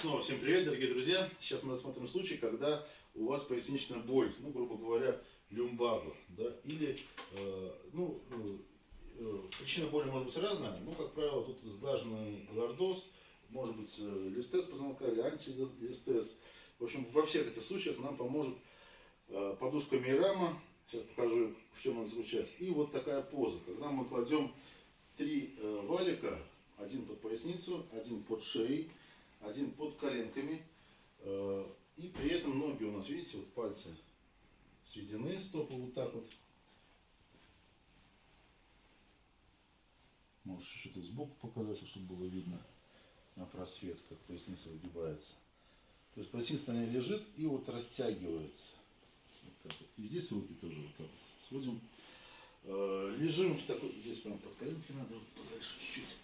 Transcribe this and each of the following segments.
Снова всем привет, дорогие друзья. Сейчас мы рассмотрим случай, когда у вас поясничная боль, ну, грубо говоря, люмбаго, да, или, э, ну, э, э, причина боли может быть разная, но, как правило, тут сглаженный лордоз, может быть, э, листез позвонка или антилистез. В общем, во всех этих случаях нам поможет э, подушка Мейрама, сейчас покажу, в чем она заключается, и вот такая поза, когда мы кладем три э, валика, один под поясницу, один под шеей, один под коленками. э, И при этом ноги у нас, видите, вот пальцы сведены, стопы вот так вот. Можешь что-то сбоку показать, чтобы было видно на просвет, как поясница выгибается. То есть поясница на ней лежит и вот растягивается. Вот так вот. И здесь руки тоже вот так вот. Сводим. Э, Лежим в такой, здесь прям под коленки надо вот подальше чуть-чуть.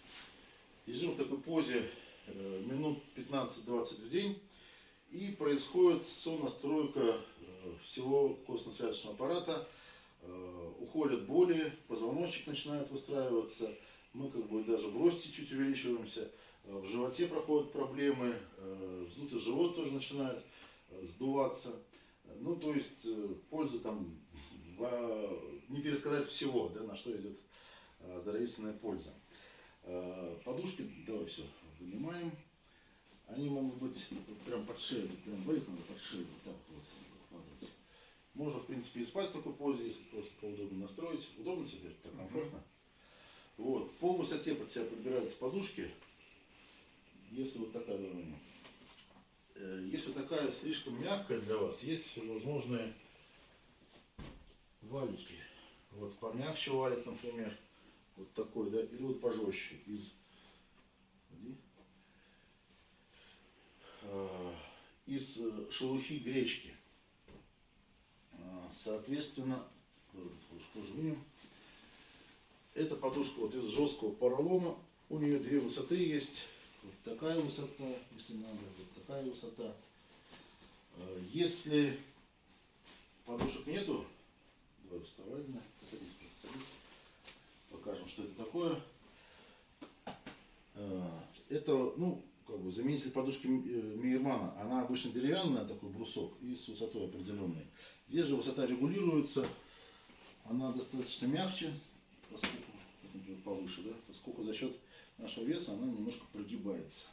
Лежим в такой позе минут 15-20 в день. И происходит сонастройка э, всего костно-связочного аппарата. Э, Уходят боли, позвоночник начинает выстраиваться. Мы как бы даже в росте чуть увеличиваемся. Э, В животе проходят проблемы. э, Вздутый живот тоже начинает э, сдуваться. Ну, то есть э, польза там не пересказать всего, да, на что идет э, здоровительная польза. Подушки, давай все, вынимаем. Они могут быть прям под шею, прям валить надо под шею, вот так вот вкладывать. Можно, в принципе, и спать в такой позе, если просто поудобно настроить. Удобно сидеть, так комфортно. Вот. По высоте под себя подбираются подушки. Если вот такая давление. Э, Если такая слишком мягкая для вас, есть всевозможные валики. Вот помягче валик, например. Вот такой, да, или вот пожестче. Из, Иди. А, из э, шелухи гречки. А, Соответственно, подушку тоже вынем. Эта подушка вот из жесткого поролона. У нее две высоты есть. Вот такая высота, если надо, вот такая высота. А, Если подушек нету, давай вставай, садись, садись. Покажем, что это такое. Это, ну, как бы заменитель подушки э, Мейермана. Она обычно деревянная, такой брусок, и с высотой определенной. Здесь же высота регулируется. Она достаточно мягче, поскольку, например, повыше, да, поскольку за счет нашего веса она немножко прогибается.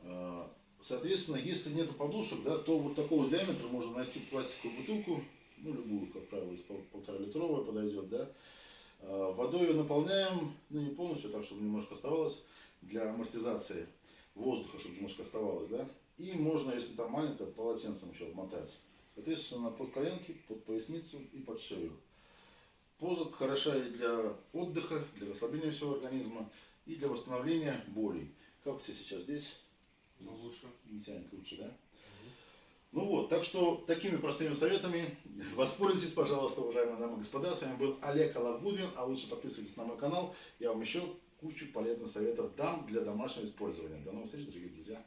А, Соответственно, если нет подушек, да, то вот такого диаметра можно найти пластиковую бутылку, ну, любую, как правило, из пол- полтора литровая подойдет, да. А, Водой ее наполняем, ну, не полностью, так, чтобы немножко оставалось, для амортизации воздуха, чтобы немножко оставалось, да. И можно, если там маленькое, полотенцем еще обмотать. Соответственно, под коленки, под поясницу и под шею. Поза хороша и для отдыха, для расслабления всего организма, и для восстановления болей. Как у тебя сейчас здесь? Ну, лучше. Не тянет лучше, да? Ну вот, так что такими простыми советами воспользуйтесь, пожалуйста, уважаемые дамы и господа. С вами был Олег Алавгудвин, а лучше подписывайтесь на мой канал. Я вам еще кучу полезных советов дам для домашнего использования. До новых встреч, дорогие друзья.